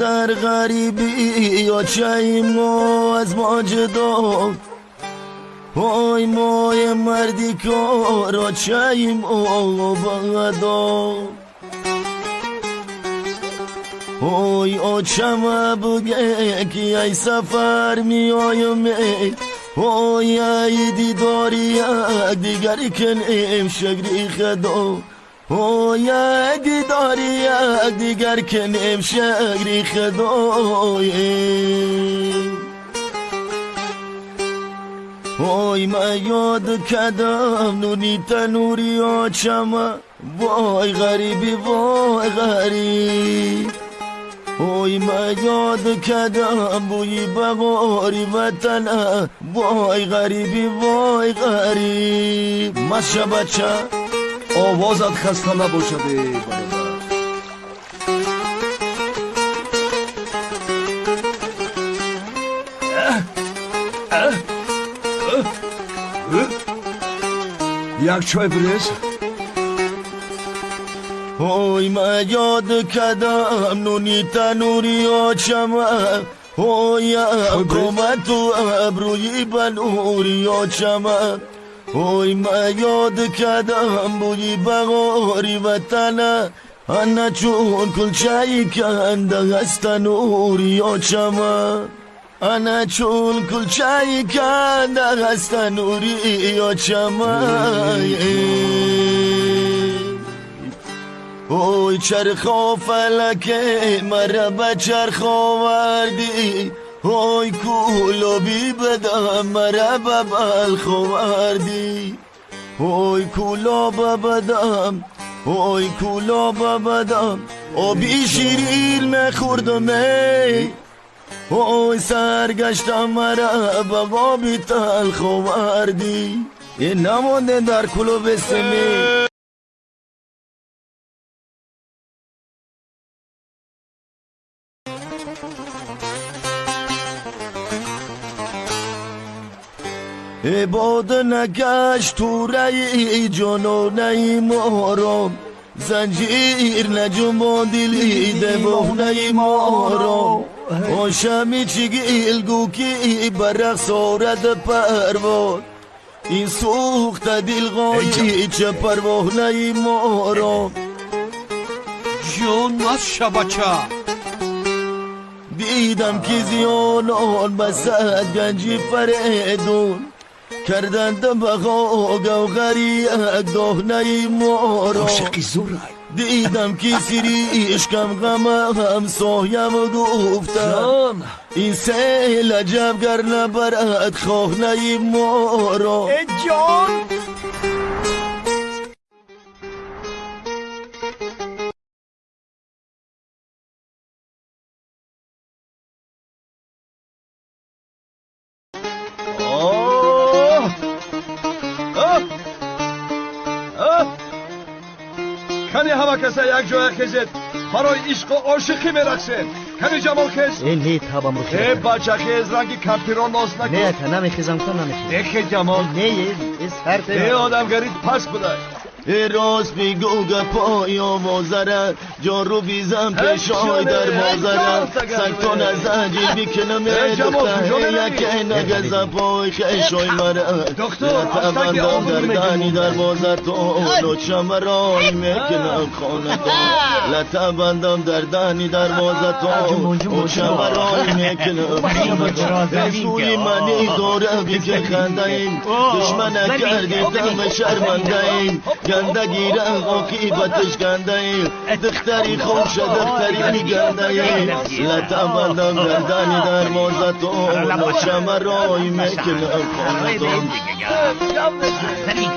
مادر غریبی یا چیم از ما جدا اوی مای مردی کارا چیم او بغدا. اوی آچم بگه که ای سفر می آیم اوی ای دیداری یک دیگری کنیم شگری خدا. اوی ای دیداری یک دیگر کنیم شگری خدا اوی ما یاد کدم نونی تنوری آچم وای غریبی وای غریب. اوی ما یاد کدم بوی بغاری وطن. وای غریبی وای غریب. مشه بچه آوازت خسته نباشده یک چای بریز. اوی ما یاد کدم نونی تنوری آچم اوی کمت و ابروی بنوری آچم اوی ما یاد کدم بوی بغاری وطن انا چون کلچهی کنده هست نوری آچم انا چون کلچهی کنده هست نوری آچم اوی چرخ فلکه مرا به چرخ آوردی اوی کولابی بدم مرا به بلخ آوردی اوی کولاب بدم اوی کولاب بدم. آبی شیرین مخوردم ای اوی سرگشتم مرا به بابی تلخ آوردی این نمانده در کلوب سمی. عباد نگشت تو رئی جانانه مارم. زنجیر نجم دلی دوانه مارم. آشمی چگیل گو که برق سارد پرواد این سوخت دل غایی چه پروانه مارم. جون از شبچه دیدم که زیانان بسد گنجی فریدون. کردند بغا گوغری یک دهنه مارا. عاشقی زورای. دیدم که سری اشکم غم هم سایم گفتم این سیل عجب گر نبرد خانه مارا. ای جان. каса якҷоя хезед. Барои ишқу ошиқӣ мерақсед ками ҷамолхез не табамро э бачахез ранги кампиро ноз накун неака намехезам ка намехез эхе ҷамол. Не сар э одамгарид паст будай. راست میگو گپای آوازره. جان رو بیزم پیشای در بازره سنگتان از زنجیر بیکنم دختر یک نگه زپای خیشای مره لطه بندم در دنی در بازر تو لچم رای می‌کنم خانه تو. لطه بندم در دنی در بازر تو لچم رای می‌کنم. خانه رسولی منی داره بیکن خنده این دشمن کردی دم شرمنده این گنده گیرن آقی بتش گنده ای دختری خوش دختری میگنده ای لطا لطمدم گردانی در مازتم شمه رای می‌کنم خانتم از زمین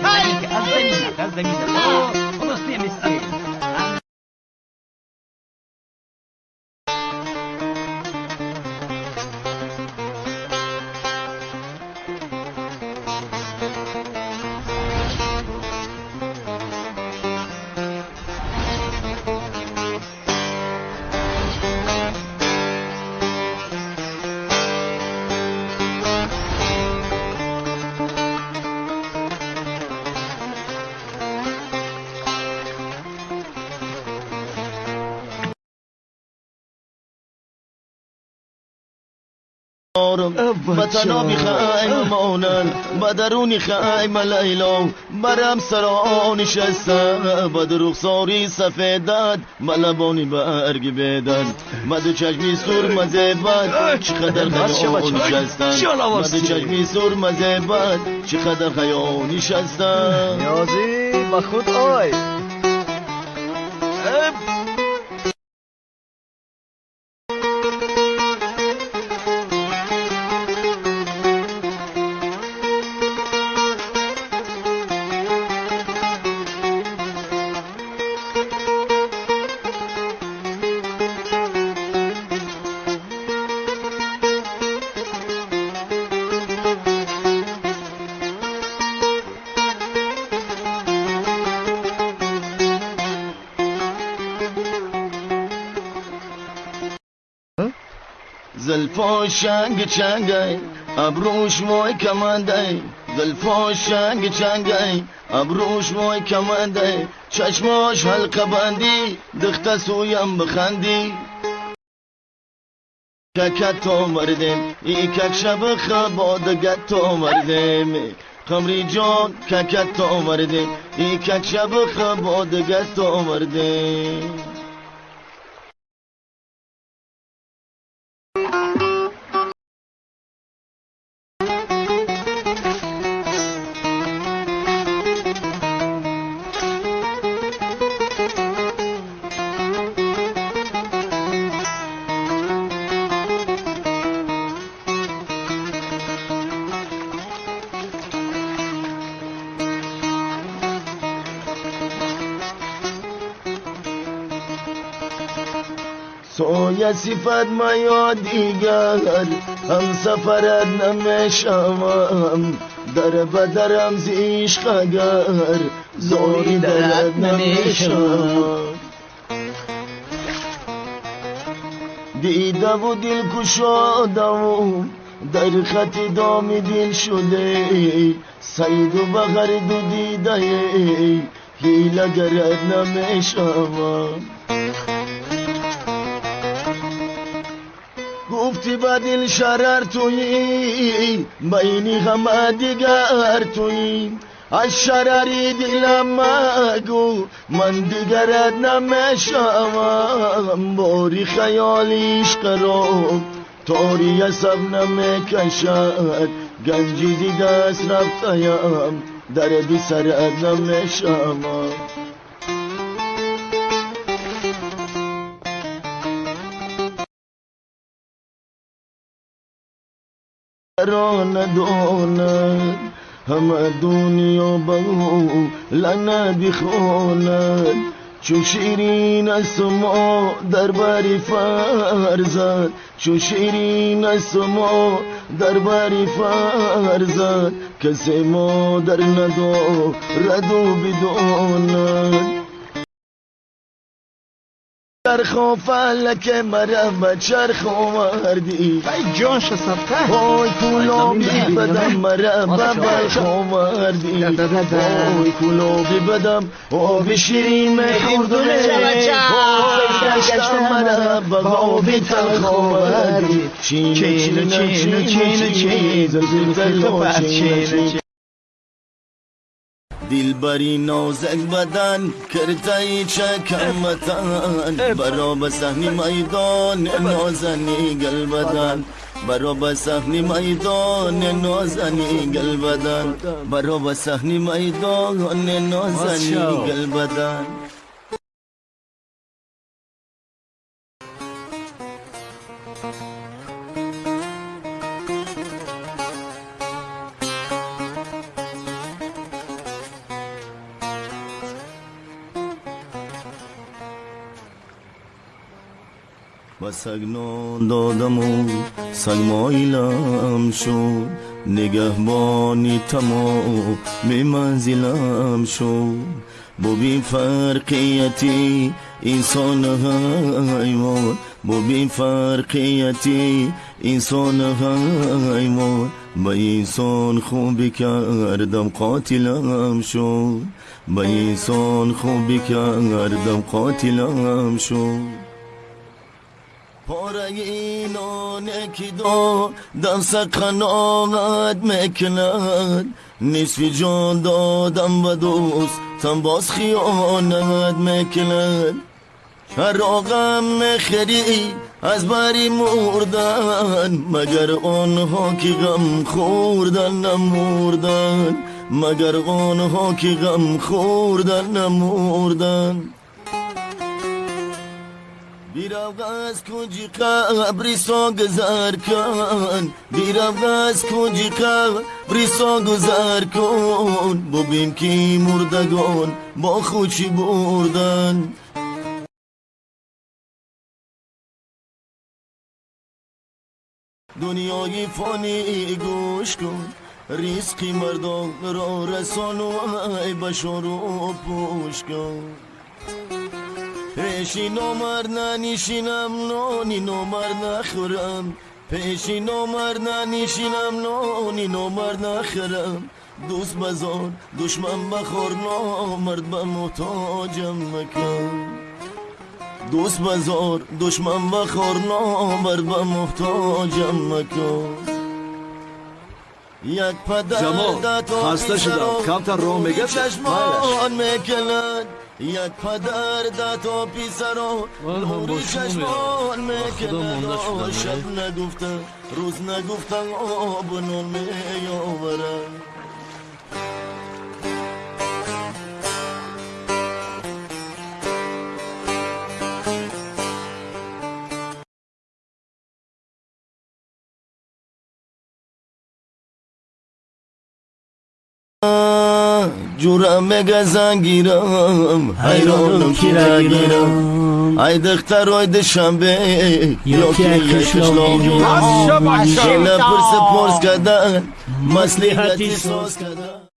دارم وطنا خیمه مانن بدرونی خیمه لیلا برم سرا نشستم بد رخساری سفیدت. ملبانی برگ بیدن مد چشمی سور مزه بد چقدر خیال نشستن. مد چشمی سور مزه بد چقدر خیال نشستن. نیازی با خود آی. زلفا شنگ چنگای ابروش موی کمندای زلفا شنگ چنگای ابروش موی کمندای چشماش حلقه بندی دخت سویم بخندی. ککت تو مردم ای کک شب خبادگت تو مردم. قمری جان ککت تو مردم ای کک شب خبادگت تو سوی صفت ما یا دیگر هم سفرت نمیشم در بدرم زیشق اگر زوری درت نمیشم دیده و دل کشاده و در خط دام دل شده. سید و بغرد و دیده هیله گرد نمیشم گفتی با دل شرر تویی بینی غم دیگر تویی از شرری دلم مگو من دیگرت نمیشم باری خیالیش قرار تاری عصب نمی‌کشد. گنجی دست رفتیم دردی سرت نمیشم را نداند همه دنیا بگو لعنت بخواند چو شیرین است ما در بری فرزد چو شیرین است ما در فرزد کسی ما در ندارد و بداند چرخ فلک مرم به چرخ آوردی ای جان شسفته وای کلابی بدم مرم به بلخ آوردی وای کلابی بدم. آب شیرین میخوردونه وای گشتم مرم به آب تلخ آوردی چین چین چین چین چین زلزل چین دل بری نازک بدن کرده چکم متن برا به صحنی میدان نازنی گل بدن. برا به صحنی میدان نازنی گل بدن. برا به صحنی میدان نازنی گل بدن. و سگنان دادم و سگ مایلم شد نگهبانی تمام منزلم شد با بی فرقیتی انسان حیوان با بی فرقیتی انسان حیوان با انسان خوبی کردم قاتلم شد با انسان خوبی کردم قاتلم شد که دادم سقناقت می‌کند نصفی جان دادم و دوستم باز خیانت می‌کند فراغم نخری از بری مردن مگر آنها که غم خوردن نمردن مگر آنها که غم خوردن نمردن بیرو از کنجی قبری سا گذر کن. بیرو از کنجی قبری سا گذر کن. ببین کی مردگان با خوشی بردن. دنیای فانی گوش کن. ریسقی مردان را رسان و ای بشار و پوش کن. پیشی نامر ننیشینم نانی نامر نخورم پیشی نامر ننیشینم نانی نامر نخورم دوست بزار دشمن بخور نامرد به محتاجم مکن دوست بزار دشمن بخور نامرد به محتاجم مکن یک پدر جمال خسته شدم کمتر راه میگه چشمان می‌کند یک پدر پیسرا من هم با نوری شما چشمان شدم، شب نگفته روز نگفتن آب و نون میآورن ҷурам мегазангирам ҳайронам кирагирам ай дихтар ой душанбе ёки қишлоғирам ела пирса порс кардан маслиҳати соз кардан